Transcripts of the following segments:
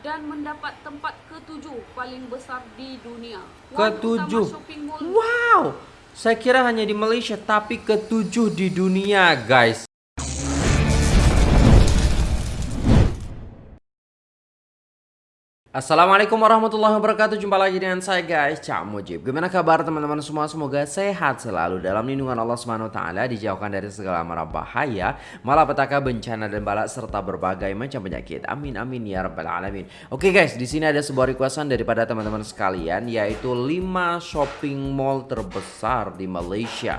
dan mendapat tempat ketujuh paling besar di dunia. Ketujuh. Wow. Saya kira hanya di Malaysia tapi ketujuh di dunia, guys. Assalamualaikum warahmatullahi wabarakatuh. Jumpa lagi dengan saya guys. Cak Mujib. Gimana kabar teman-teman semua? Semoga sehat selalu Dalam lindungan Allah SWT Dijauhkan dari segala mara bahaya Malapetaka bencana dan balak Serta berbagai macam penyakit. Amin amin ya rabbal alamin. Oke guys di sini ada sebuah requestan daripada teman-teman sekalian Yaitu 5 shopping mall terbesar di Malaysia.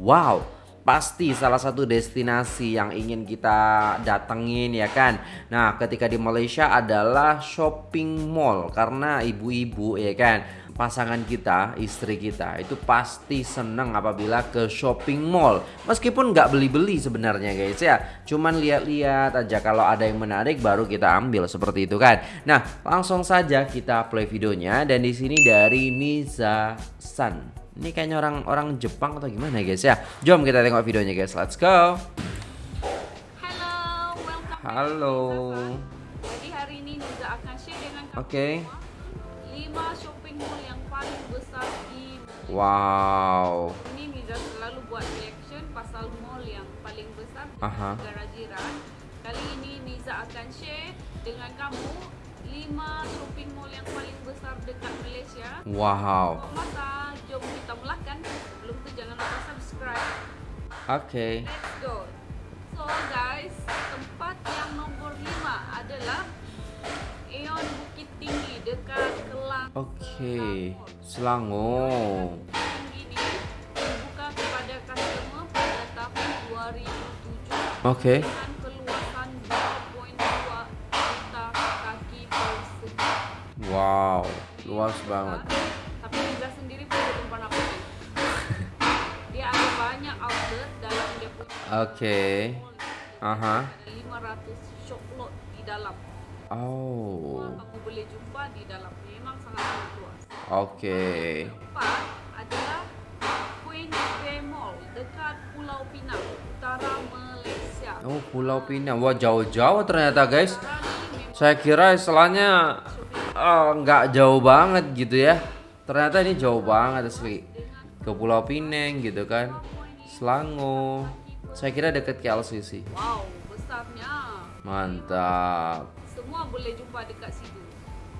Wow pasti salah satu destinasi yang ingin kita datengin ya kan? Nah ketika di Malaysia adalah shopping mall karena ibu-ibu ya kan? Pasangan kita, istri kita itu pasti seneng apabila ke shopping mall. Meskipun nggak beli-beli sebenarnya guys ya. Cuman lihat-lihat aja kalau ada yang menarik baru kita ambil seperti itu kan? Nah langsung saja kita play videonya dan di sini dari Niza San ini kayaknya orang-orang Jepang atau gimana guys ya. Jom kita tengok videonya guys. Let's go. Halo, welcome. Halo. Jadi hari ini Niza akan share dengan kamu okay. 5 shopping mall yang paling besar di Wow. Ini Niza selalu buat reaction pasal mall yang paling besar di Aha. negara jiran. Kali ini Niza akan share dengan kamu 5 shopping mall yang paling besar dekat Malaysia. Wow. Masa Okay. Let's go. So guys, tempat yang nombor 5 adalah Aeon Bukit Tinggi dekat Kelang. Okay. Selangor. Dibuka kepada customer pada tahun 2007. Okay. Dengan keluasan 2.2 juta kaki persegi. Wow, luas banget. Tapi Liza sendiri pun belum pernah pergi. Dia ada banyak outlet dalam dia punya mall. Aha. Ada 500 shop lot di dalam. Oh. Semua kamu boleh jumpa di dalam. Memang sangat luas. Okay. Empat adalah Queen Square Mall dekat Pulau Pinang, utara Malaysia. Oh, Pulau Pinang. Wah, jauh-jauh ternyata, guys. Saya kira istilahnya eh, nggak jauh banget gitu ya. Ternyata ini jauh banget asli. Ke Pulau Pinang gitu kan. Selangor. Saya kira deket KLCC. wow, besarnya. Mantap. Semua boleh jumpa dekat situ.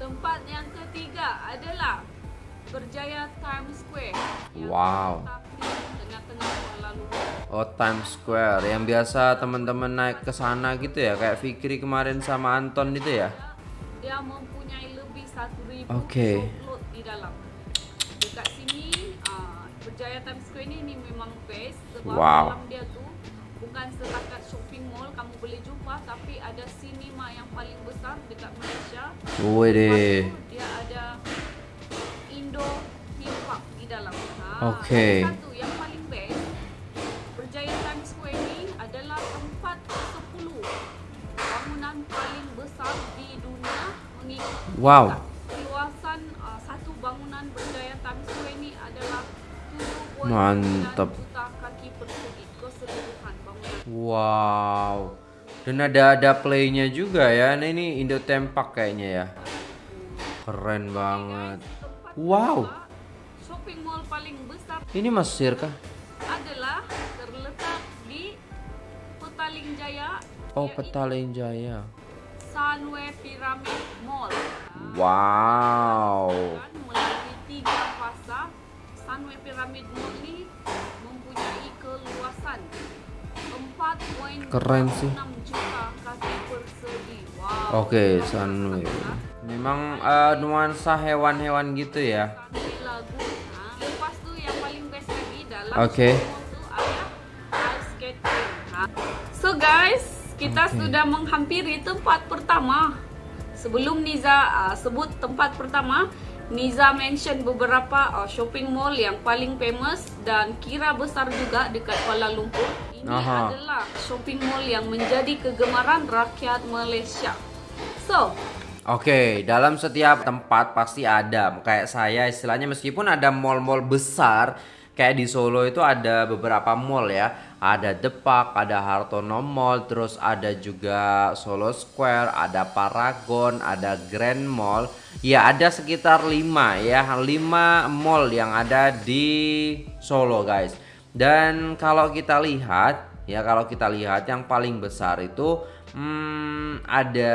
Tempat yang ketiga adalah Berjaya Times Square. Wow. terletak di Tengah-tengah Kuala Lumpur. Oh Times Square yang biasa teman-teman naik ke sana gitu ya kayak Fikri kemarin sama Anton itu ya. Dia mempunyai lebih 1000 Oke. shop lot di dalam. Dekat sini ah, Berjaya Times Square ni, ni memang best sebab Wow. dalam dia tu bukan setakat shopping mall kamu boleh jumpa tapi ada cinema yang paling besar dekat Malaysia. Wih deh. Dia ada Indo Theme Park di dalam. Ha, Okey. ada Satu yang paling best Berjaya Times Square ni adalah tempat ke-10 bangunan paling besar di dunia mengikut Wow. keluasan Mantap. juta kaki persegi keseluruhan bangunan. Wow. Dan ada ada playnya juga ya. Nah ini Indo Tempak kayaknya ya. Keren banget. Wow. shopping mall paling besar Ini Mesir kah? adalah terletak di Petaling Jaya Oh Petaling Jaya. Sunway Pyramid Mall. Wow. Sunway Pyramid Mall ni mempunyai keluasan 4.6 Keren sih. juta kaki persegi. Wow. Oke, Sunway. Memang eh, nuansa hewan-hewan gitu ya. Lepas yang paling best lagi dalam ada ice skating. Ha. So guys, kita Okey. sudah menghampiri tempat pertama. Sebelum Niza uh, sebut tempat pertama, Niza mention beberapa uh, shopping mall yang paling famous dan kira besar juga dekat Kuala Lumpur. Ini Aha. adalah shopping mall yang menjadi kegemaran rakyat Malaysia. So, Oke, dalam setiap tempat pasti ada. Kayak saya istilahnya meskipun ada mall-mall besar, kayak di Solo itu ada beberapa mall ya. Ada Depak, ada Hartono Mall, terus ada juga Solo Square, ada Paragon, ada Grand Mall. Ya ada sekitar 5 ya, 5 mall yang ada di Solo guys. Dan kalau kita lihat ya kalau kita lihat yang paling besar itu hmm, ada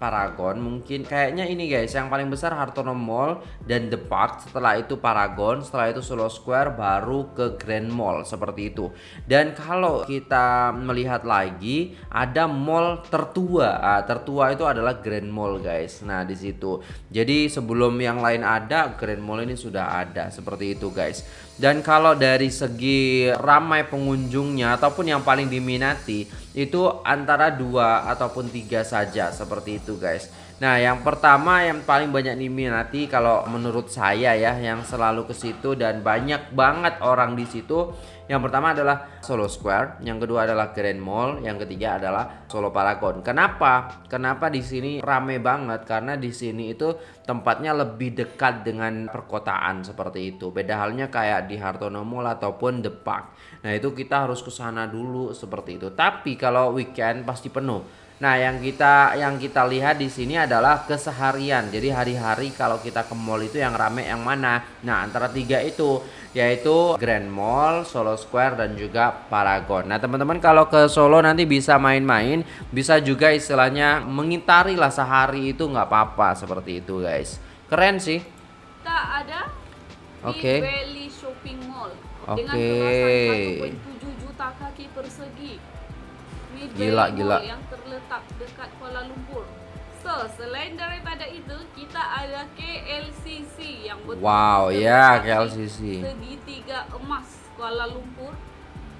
Paragon mungkin kayaknya ini guys yang paling besar Hartono Mall dan The Park. Setelah itu Paragon setelah itu Solo Square baru ke Grand Mall seperti itu. Dan kalau kita melihat lagi ada mall tertua. Ah, tertua itu adalah Grand Mall guys. Nah di situ. Jadi sebelum yang lain ada Grand Mall ini sudah ada seperti itu guys dan kalau dari segi ramai pengunjungnya ataupun yang paling diminati itu antara dua ataupun tiga saja seperti itu guys. Nah yang pertama yang paling banyak diminati kalau menurut saya ya yang selalu ke situ dan banyak banget orang di situ yang pertama adalah Solo Square, yang kedua adalah Grand Mall, yang ketiga adalah Solo Paragon. Kenapa? Kenapa di sini rame banget? Karena di sini itu tempatnya lebih dekat dengan perkotaan seperti itu. Beda halnya kayak di Hartono Mall ataupun The Park. Nah, itu kita harus ke sana dulu seperti itu. Tapi kalau weekend pasti penuh. Nah, yang kita yang kita lihat di sini adalah keseharian. Jadi hari-hari kalau kita ke mall itu yang rame yang mana? Nah, antara tiga itu yaitu Grand Mall, Solo Square dan juga Paragon. Nah, teman-teman kalau ke Solo nanti bisa main-main, bisa juga istilahnya mengitari lah sehari itu nggak apa-apa seperti itu, guys. Keren sih. Kita ada Oke. di Valley Shopping Mall dengan Oke. luasan 1.7 juta kaki persegi. Gila, gila. Yang terletak dekat Kuala Lumpur. So, selain daripada itu, kita ada KLCC yang betul Wow, ya, KLCC. segitiga emas Kuala Lumpur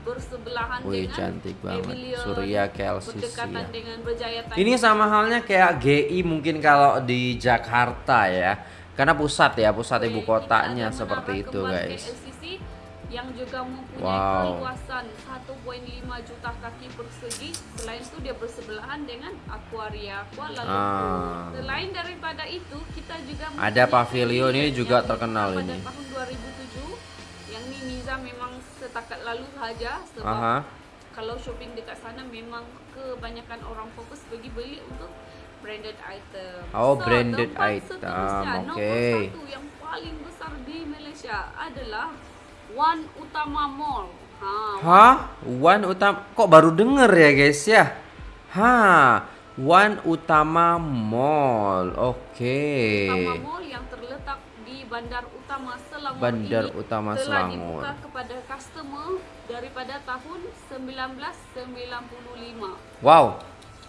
bersebelahan Wih, dengan cantik banget. Pavilion Surya KLCC berdekatan ya. dengan Berjaya Thailand. Ini sama halnya kayak GI mungkin kalau di Jakarta ya. Karena pusat ya, pusat ibu Kita kotanya seperti itu, guys. KLCC yang juga mempunyai Wow. keluasan 1.5 juta kaki persegi. Selain itu dia bersebelahan dengan Aquaria Kuala Lumpur. Ah. Selain daripada itu, kita juga Ada pavilion ini juga terkenal pada ini. tahun 2007. Yang ini Niza memang setakat lalu saja sebab Aha. kalau shopping dekat sana memang kebanyakan orang fokus pergi beli untuk branded item. Oh, branded tempat item, oke. Nomor satu yang paling besar di Malaysia adalah One Utama Mall. Ha, Hah? One Utama kok baru denger ya guys ya? Hah, One Utama Mall. Oke. Utama Mall yang terletak di Bandar Utama Selangor Bandar ini Utama telah Selangor. dibuka kepada customer daripada tahun 1995. Wow.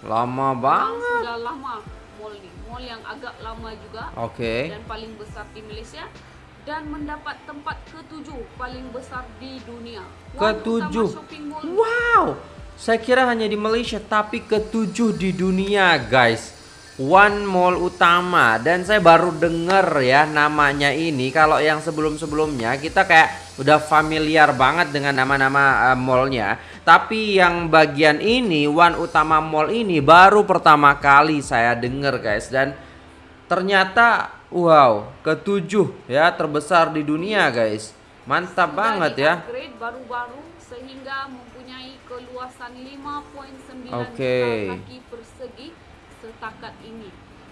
Lama banget. sudah lama mall ni. Mall yang agak lama juga Oke. dan paling besar di Malaysia dan mendapat tempat ketujuh paling besar di dunia. Ketujuh. Utama Shopping Mall Wow. Saya kira hanya di Malaysia tapi ketujuh di dunia, guys. One Mall utama dan saya baru denger ya namanya ini kalau yang sebelum-sebelumnya kita kayak udah familiar banget dengan nama-nama eh, mallnya tapi yang bagian ini One Utama Mall ini baru pertama kali saya denger guys dan ternyata wow ketujuh ya terbesar di dunia guys mantap sudah banget ya baru-baru sehingga mempunyai keluasan 5.9 Oke. juta kaki persegi setakat ini.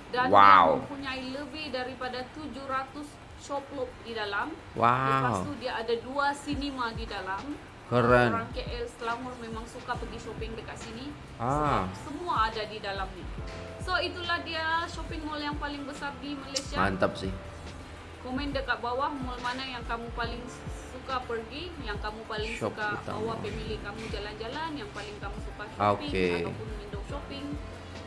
Dan Wow. dia mempunyai lebih daripada 700 showroom di dalam. wow Lepas tu dia ada dua cinema di dalam. Keren. Orang KL Selangor memang suka pergi shopping dekat sini. Ah. Semua ada di dalam ni. So itulah dia shopping mall yang paling besar di Malaysia. mantap sih Komen dekat bawah mall mana yang kamu paling suka pergi, yang kamu paling Shop suka utama. bawa family kamu jalan-jalan, yang paling kamu suka shopping Oke. ataupun window shopping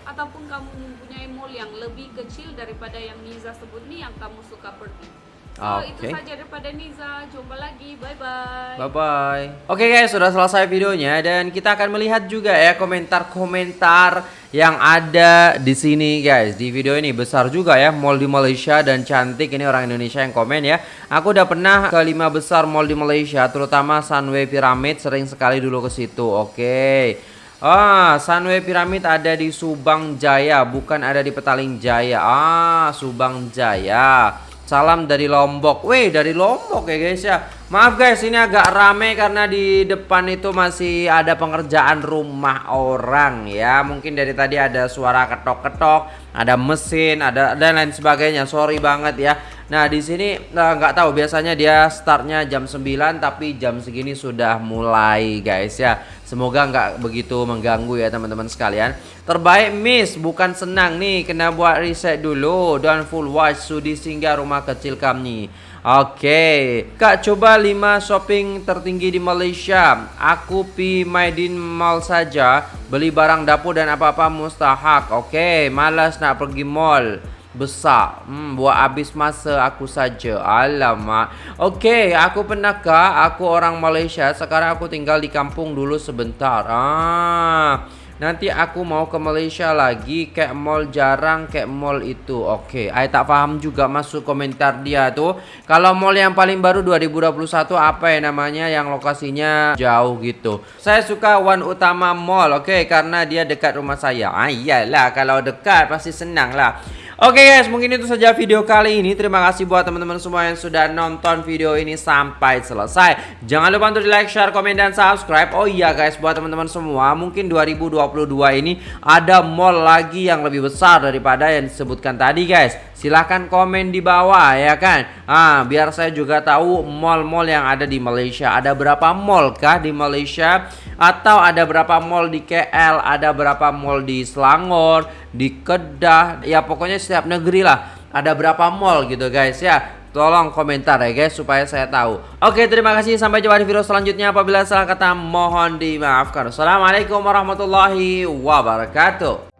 ataupun kamu mempunyai mall yang lebih kecil daripada yang Niza sebut ni yang kamu suka pergi. So itu Oke. saja daripada Niza. Jumpa lagi. Bye bye. Bye bye. Oke guys, sudah selesai videonya dan kita akan melihat juga ya komentar-komentar yang ada di sini guys. Di video ini besar juga ya mall di Malaysia dan cantik ini orang Indonesia yang komen ya. Aku udah pernah ke lima besar mall di Malaysia, terutama Sunway Pyramid sering sekali dulu ke situ. Oke. Ah, Sunway Pyramid ada di Subang Jaya, bukan ada di Petaling Jaya. Ah, Subang Jaya. Salam dari Lombok. Wih, dari Lombok ya guys ya. Maaf guys, ini agak rame karena di depan itu masih ada pengerjaan rumah orang ya. Mungkin dari tadi ada suara ketok-ketok, ada mesin, ada dan lain sebagainya. Sorry banget ya. Nah, di sini nah, nggak tahu biasanya dia startnya jam 9 tapi jam segini sudah mulai guys ya. Semoga nggak begitu mengganggu ya teman-teman sekalian. Terbaik Miss, bukan senang nih, kena buat riset dulu dan full watch sudi singgah rumah kecil kami. Oke, okay. Kak coba 5 shopping tertinggi di Malaysia. Aku pi Maidin Mall saja, beli barang dapur dan apa-apa mustahak. Oke, okay. malas nak pergi mall besar. Hmm, buat habis masa aku saja. Alamak. Oke, okay, aku pernah kak, aku orang Malaysia. Sekarang aku tinggal di kampung dulu sebentar. Ah. Nanti aku mau ke Malaysia lagi Kayak mall jarang kayak mall itu Oke, okay. I tak paham juga masuk komentar dia tuh Kalau mall yang paling baru 2021 apa ya namanya Yang lokasinya jauh gitu Saya suka One Utama Mall Oke, okay, karena dia dekat rumah saya Ah iyalah, kalau dekat pasti senang lah Oke okay guys, mungkin itu saja video kali ini. Terima kasih buat teman-teman semua yang sudah nonton video ini sampai selesai. Jangan lupa untuk di like, share, komen, dan subscribe. Oh iya guys, buat teman-teman semua, mungkin 2022 ini ada mall lagi yang lebih besar daripada yang disebutkan tadi guys. Silahkan komen di bawah ya kan? Ah, Biar saya juga tahu mall-mall yang ada di Malaysia. Ada berapa mall kah di Malaysia? Atau ada berapa mall di KL Ada berapa mall di Selangor Di Kedah Ya pokoknya setiap negeri lah. Ada berapa mall gitu guys ya. Tolong komentar ya guys supaya saya tahu. Oke terima kasih. Sampai jumpa di video selanjutnya. Apabila salah kata mohon dimaafkan. Assalamualaikum warahmatullahi wabarakatuh